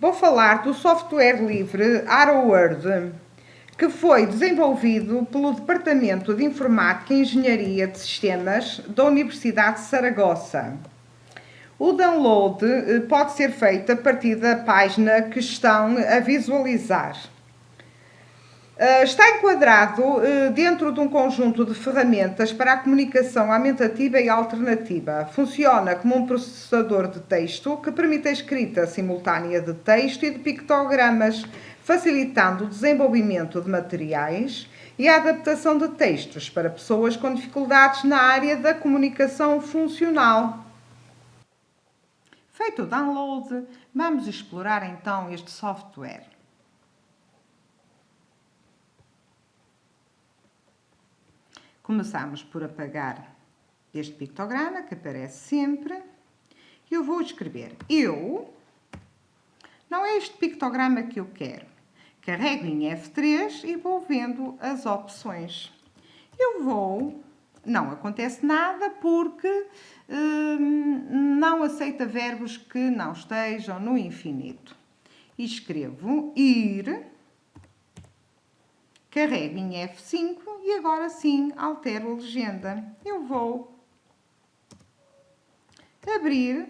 Vou falar do software livre ArrowWord, que foi desenvolvido pelo Departamento de Informática e Engenharia de Sistemas da Universidade de Saragossa. O download eh, pode ser feito a partir da página que estão a visualizar. Uh, está enquadrado uh, dentro de um conjunto de ferramentas para a comunicação aumentativa e alternativa. Funciona como um processador de texto que permite a escrita simultânea de texto e de pictogramas, facilitando o desenvolvimento de materiais e a adaptação de textos para pessoas com dificuldades na área da comunicação funcional. Feito o download, vamos explorar então este software. Começamos por apagar este pictograma que aparece sempre. Eu vou escrever eu, não é este pictograma que eu quero. Carrego em F3 e vou vendo as opções. Eu vou, não acontece nada porque hum, não aceita verbos que não estejam no infinito. E escrevo ir, carrego em F5 e agora sim altero a legenda. Eu vou abrir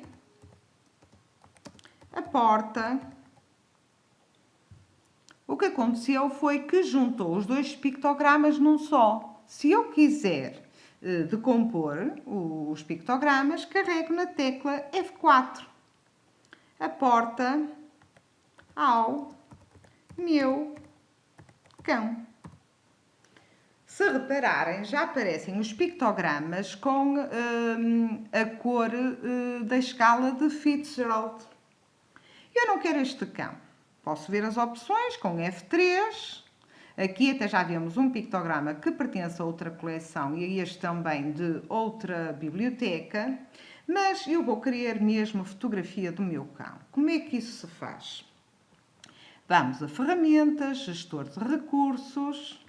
a porta. O que aconteceu foi que juntou os dois pictogramas num só. Se eu quiser eh, decompor os pictogramas, carrego na tecla F4. A porta ao meu cão. Se repararem, já aparecem os pictogramas com hum, a cor uh, da escala de Fitzgerald. Eu não quero este cão. Posso ver as opções com F3. Aqui até já vemos um pictograma que pertence a outra coleção e este também de outra biblioteca. Mas eu vou querer mesmo fotografia do meu cão. Como é que isso se faz? Vamos a ferramentas, gestor de recursos,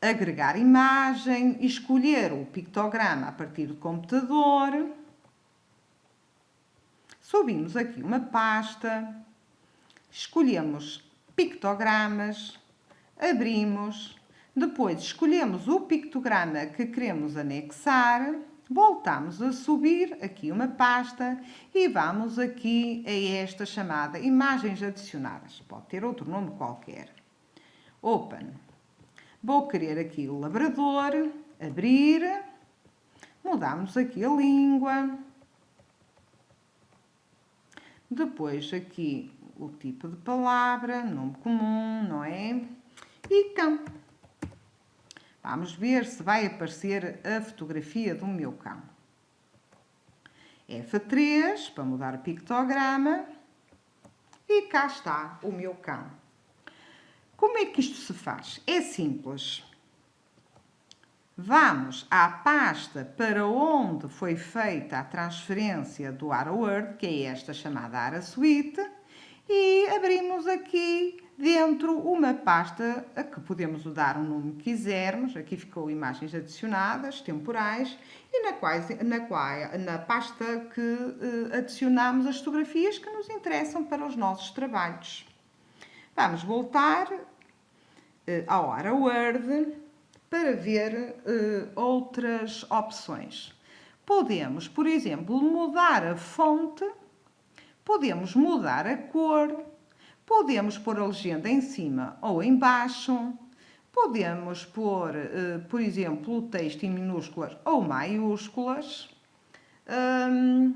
agregar imagem, escolher o pictograma a partir do computador. Subimos aqui uma pasta, escolhemos pictogramas, abrimos, depois escolhemos o pictograma que queremos anexar, voltamos a subir aqui uma pasta e vamos aqui a esta chamada imagens adicionadas. Pode ter outro nome qualquer. Open. Vou querer aqui o labrador, abrir, mudamos aqui a língua. Depois aqui o tipo de palavra, nome comum, não é? E cão. Vamos ver se vai aparecer a fotografia do meu cão. F3 para mudar o pictograma. E cá está o meu cão. Como é que isto se faz? É simples. Vamos à pasta para onde foi feita a transferência do AraWord, que é esta chamada AraSuite, e abrimos aqui dentro uma pasta a que podemos dar o nome que quisermos. Aqui ficou imagens adicionadas, temporais, e na, quais, na, qual, na pasta que uh, adicionamos as fotografias que nos interessam para os nossos trabalhos. Vamos voltar ao Word para ver uh, outras opções. Podemos, por exemplo, mudar a fonte, podemos mudar a cor, podemos pôr a legenda em cima ou em baixo, podemos pôr, uh, por exemplo, o texto em minúsculas ou maiúsculas. Um,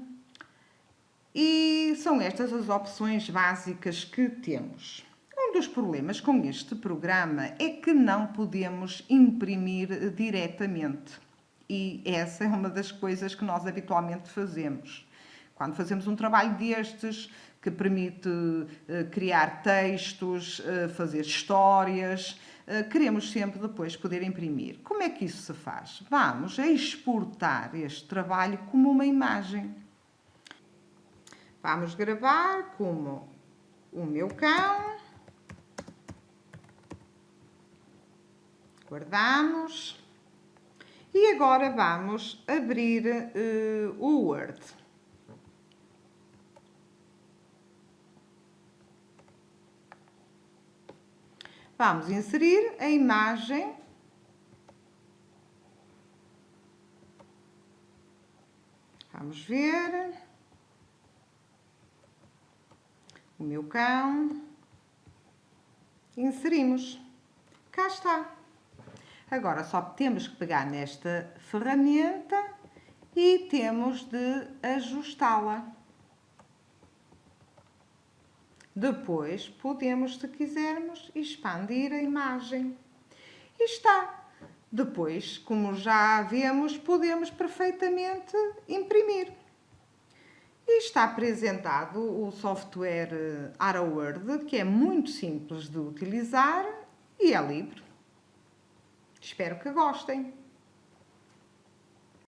e são estas as opções básicas que temos dos problemas com este programa é que não podemos imprimir diretamente. E essa é uma das coisas que nós habitualmente fazemos. Quando fazemos um trabalho destes, que permite uh, criar textos, uh, fazer histórias, uh, queremos sempre depois poder imprimir. Como é que isso se faz? Vamos exportar este trabalho como uma imagem. Vamos gravar como o meu cão guardamos. E agora vamos abrir uh, o Word. Vamos inserir a imagem Vamos ver. O meu cão. Inserimos. Cá está. Agora só temos que pegar nesta ferramenta e temos de ajustá-la. Depois podemos, se quisermos, expandir a imagem. E está. Depois, como já vemos, podemos perfeitamente imprimir. E está apresentado o software AraWord, que é muito simples de utilizar e é livre. Espero que gostem.